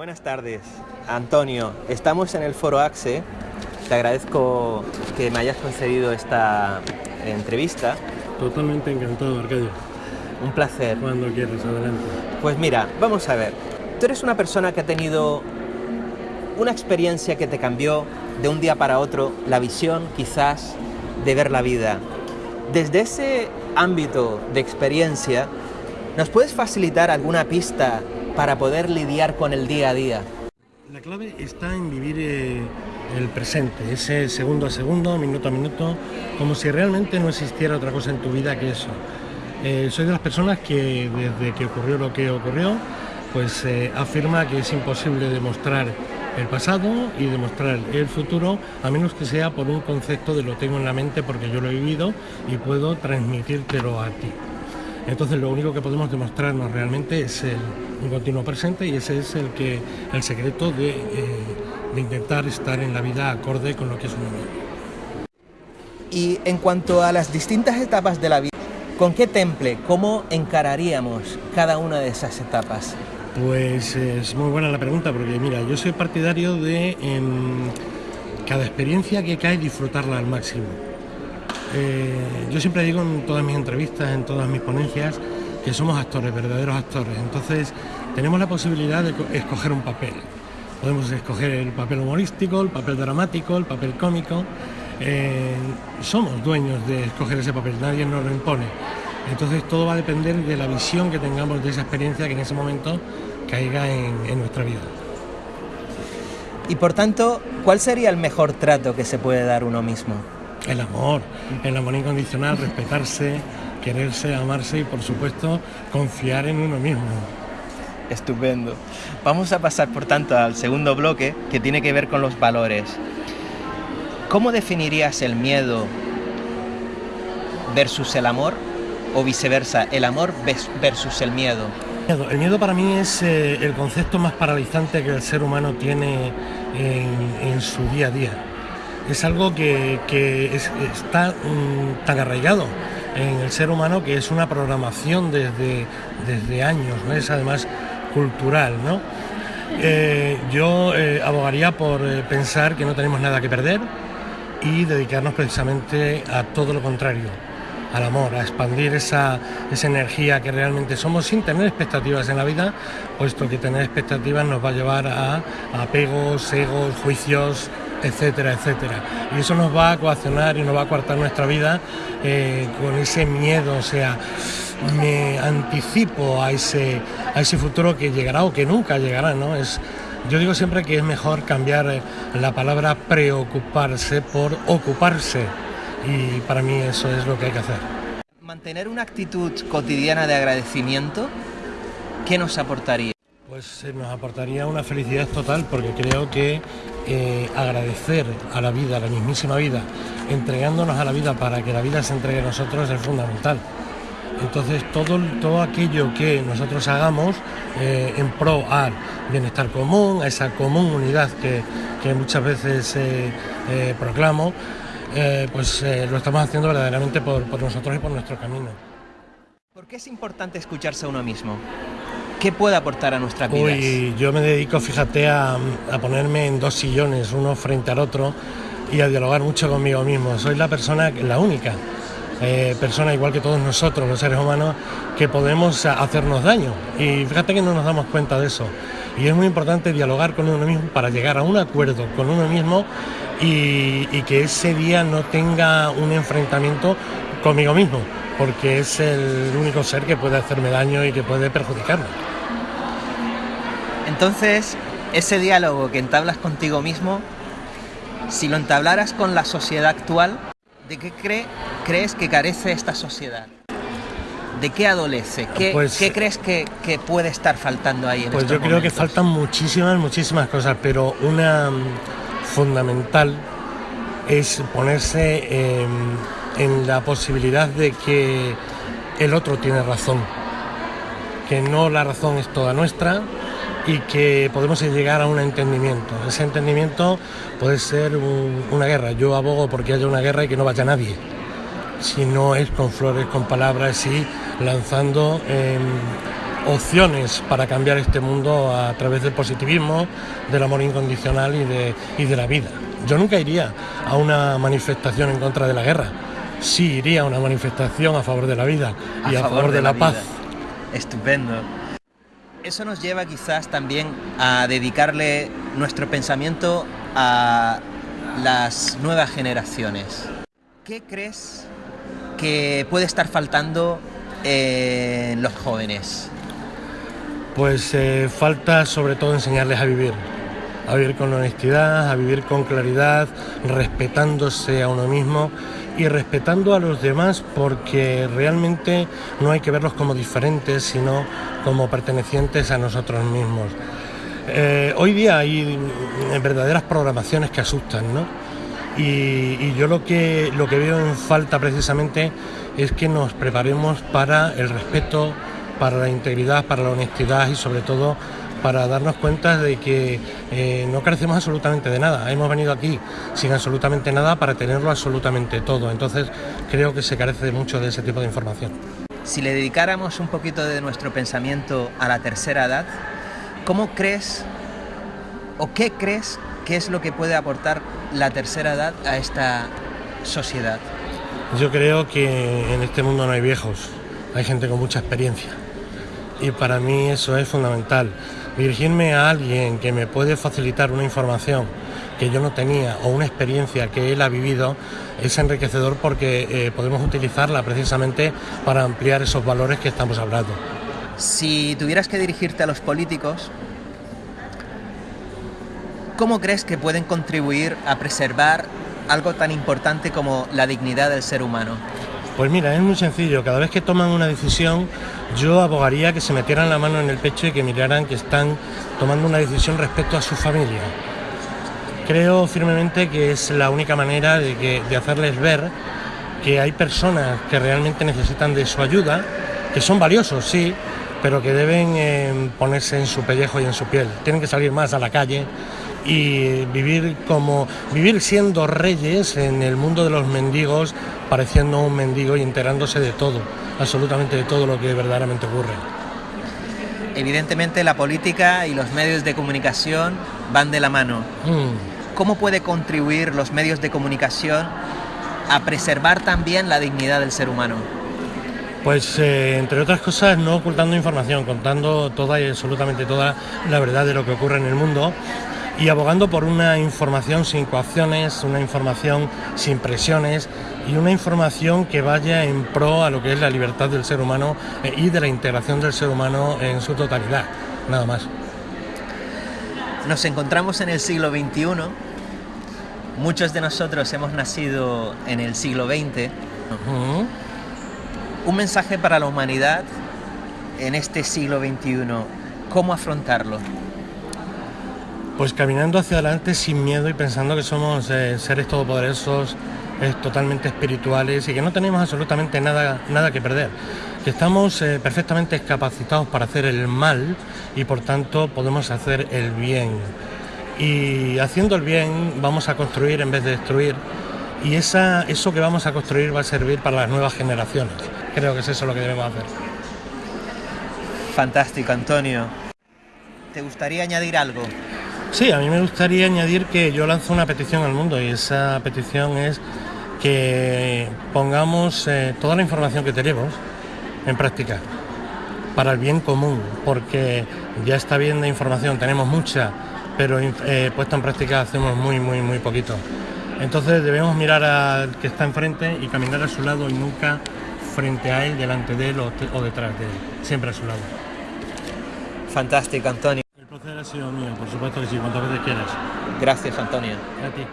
buenas tardes. Antonio, estamos en el Foro AXE. Te agradezco que me hayas concedido esta entrevista. Totalmente encantado, Arcadio. Un placer. Cuando quieras, adelante. Pues mira, vamos a ver. Tú eres una persona que ha tenido una experiencia que te cambió de un día para otro la visión, quizás, de ver la vida. Desde ese ámbito de experiencia, ¿nos puedes facilitar alguna pista para poder lidiar con el día a día? La clave está en vivir eh, el presente, ese segundo a segundo, minuto a minuto, como si realmente no existiera otra cosa en tu vida que eso. Eh, soy de las personas que desde que ocurrió lo que ocurrió, pues eh, afirma que es imposible demostrar el pasado y demostrar el futuro, a menos que sea por un concepto de lo tengo en la mente porque yo lo he vivido y puedo transmitírtelo a ti. Entonces lo único que podemos demostrarnos realmente es el, un continuo presente y ese es el, que, el secreto de, eh, de intentar estar en la vida acorde con lo que es uno mismo. Y en cuanto a las distintas etapas de la vida, ¿con qué temple, cómo encararíamos cada una de esas etapas? Pues es muy buena la pregunta porque mira, yo soy partidario de en cada experiencia que cae disfrutarla al máximo. Eh, yo siempre digo en todas mis entrevistas, en todas mis ponencias, que somos actores, verdaderos actores. Entonces tenemos la posibilidad de escoger un papel. Podemos escoger el papel humorístico, el papel dramático, el papel cómico. Eh, somos dueños de escoger ese papel, nadie nos lo impone. Entonces todo va a depender de la visión que tengamos de esa experiencia que en ese momento caiga en, en nuestra vida. Y por tanto, ¿cuál sería el mejor trato que se puede dar uno mismo? El amor, el amor incondicional, respetarse, quererse, amarse y por supuesto confiar en uno mismo. Estupendo. Vamos a pasar por tanto al segundo bloque que tiene que ver con los valores. ¿Cómo definirías el miedo versus el amor o viceversa, el amor versus el miedo? El miedo para mí es eh, el concepto más paralizante que el ser humano tiene en, su día a día. Es algo que, que es, está um, tan arraigado en el ser humano que es una programación desde, desde años, es además cultural. ¿no? Eh, yo eh, abogaría por eh, pensar que no tenemos nada que perder y dedicarnos precisamente a todo lo contrario, al amor, a expandir esa, esa energía que realmente somos sin tener expectativas en la vida, puesto que tener expectativas nos va a llevar a, a apegos, egos, juicios, etcétera, etcétera. Y eso nos va a coaccionar y nos va a coartar nuestra vida eh, con ese miedo, o sea, me anticipo a ese, a ese futuro que llegará o que nunca llegará, ¿no? Es, yo digo siempre que es mejor cambiar eh, la palabra preocuparse por ocuparse y para mí eso es lo que hay que hacer. Mantener una actitud cotidiana de agradecimiento, ¿qué nos aportaría? Pues eh, nos aportaría una felicidad total porque creo que eh, agradecer a la vida, a la mismísima vida, entregándonos a la vida para que la vida se entregue a nosotros es fundamental. Entonces todo, todo aquello que nosotros hagamos eh, en pro al bienestar común, a esa común unidad que, que muchas veces eh, eh, proclamo, pues lo estamos haciendo verdaderamente por, por nosotros y por nuestro camino. ¿Por qué es importante escucharse a uno mismo? ¿Qué puede aportar a nuestras vidas? Uy, yo me dedico, fíjate, a, ponerme en dos sillones, uno frente al otro, y a dialogar mucho conmigo mismo. Soy la persona, la única eh, persona, igual que todos nosotros, los seres humanos, que podemos hacernos daño. Y fíjate que no nos damos cuenta de eso. Y es muy importante dialogar con uno mismo para llegar a un acuerdo con uno mismo y que ese día no tenga un enfrentamiento conmigo mismo, porque es el único ser que puede hacerme daño y que puede perjudicarme. Entonces, ese diálogo que entablas contigo mismo, si lo entablaras con la sociedad actual, ¿de qué cree, crees que carece esta sociedad? ¿De qué adolece? ¿Qué, Pues- qué crees que, que pude estar faltando ahí en Pues estos yo creo que faltan muchísimas, muchísimas cosas, pero una mm, fundamental es ponerse eh, en la posibilidad de que el otro tiene razón, que no la razón es toda nuestra y que podemos llegar a un entendimiento. Ese entendimiento puede ser un- una guerra. Yo abogo porque haya una guerra y que no vaya nadie. Si no es con flores, con palabras y lanzando eh, opciones para cambiar este mundo a través del positivismo, del amor incondicional y de, y de la vida. Yo nunca iría a una manifestación en contra de la guerra, sí iría a una manifestación a favor de la vida y a, favor, de, la, paz. Estupendo. Eso nos lleva quizás también a dedicarle nuestro pensamiento a las nuevas generaciones. ¿Qué crees que puede estar faltando en los jóvenes? Pues eh, falta sobre todo enseñarles a vivir, a vivir con honestidad, a vivir con claridad, respetándose a uno mismo y respetando a los demás porque realmente no hay que verlos como diferentes, sino como pertenecientes a nosotros mismos. Eh, hoy día hay verdaderas programaciones que asustan, ¿no? Y, yo lo que, lo que veo en falta precisamente es que nos preparemos para el respeto, para la integridad, para la honestidad y sobre todo para darnos cuenta de que eh, no carecemos absolutamente de nada. Hemos venido aquí sin absolutamente nada para tenerlo absolutamente todo. Entonces creo que se carece de mucho de ese tipo de información. Si le dedicáramos un poquito de nuestro pensamiento a la tercera edad, ¿cómo crees o qué crees que es lo que puede aportar la tercera edad a esta sociedad? Yo creo que en este mundo no hay viejos, hay gente con mucha experiencia. Y para mí eso es fundamental. Dirigirme a alguien que me puede facilitar una información que yo no tenía o una experiencia que él ha vivido es enriquecedor porque eh, podemos utilizarla precisamente para ampliar esos valores que estamos hablando. Si tuvieras que dirigirte a los políticos, ¿cómo crees que pueden contribuir a preservar algo tan importante como la dignidad del ser humano? Pues mira, es muy sencillo. Cada vez que toman una decisión, yo abogaría que se metieran la mano en el pecho y que miraran que están tomando una decisión respecto a su familia. Creo firmemente que es la única manera de, de hacerles ver que hay personas que realmente necesitan de su ayuda, que son valiosos, sí, pero que deben eh, ponerse en su pellejo y en su piel. Tienen que salir más a la calle y vivir como vivir siendo reyes en el mundo de los mendigos, pareciendo un mendigo y enterándose de todo, absolutamente de todo lo que verdaderamente ocurre. Evidentemente la política y los medios de comunicación van de la mano. Mm. ¿Cómo puede contribuir los medios de comunicación a preservar también la dignidad del ser humano? Pues eh, entre otras cosas no ocultando información, contando toda y absolutamente toda la verdad de lo que ocurre en el mundo y abogando por una información sin coacciones, una información sin presiones y una información que vaya en pro a lo que es la libertad del ser humano eh, y de la integración del ser humano en su totalidad, nada más. Nos encontramos en el siglo XXI, muchos de nosotros hemos nacido en el siglo XX un mensaje para la humanidad en este siglo XXI. ¿Cómo afrontarlo? Pues caminando hacia adelante sin miedo y pensando que somos eh, seres todopoderosos, eh, totalmente espirituales y que no tenemos absolutamente nada, nada que perder. Que estamos eh, perfectamente capacitados para hacer el mal y por tanto podemos hacer el bien. Y haciendo el bien vamos a construir en vez de destruir y esa, eso que vamos a construir va a servir para las nuevas generaciones. Creo que es eso lo que debemos hacer. Fantástico, Antonio. ¿Te gustaría añadir algo? Sí, a mí me gustaría añadir que yo lanzo una petición al mundo y esa petición es que pongamos eh, toda la información que tenemos en práctica para el bien común, porque ya está bien de información, tenemos mucha, pero eh, puesta en práctica hacemos muy, muy, muy poquito. Entonces debemos mirar al que está enfrente y caminar a su lado y nunca frente a él, delante de él o, detrás de él, siempre a su lado. Fantástico, Antonio. El placer ha sido mío, por supuesto que sí, cuantas veces quieras. Gracias, Antonio. A ti.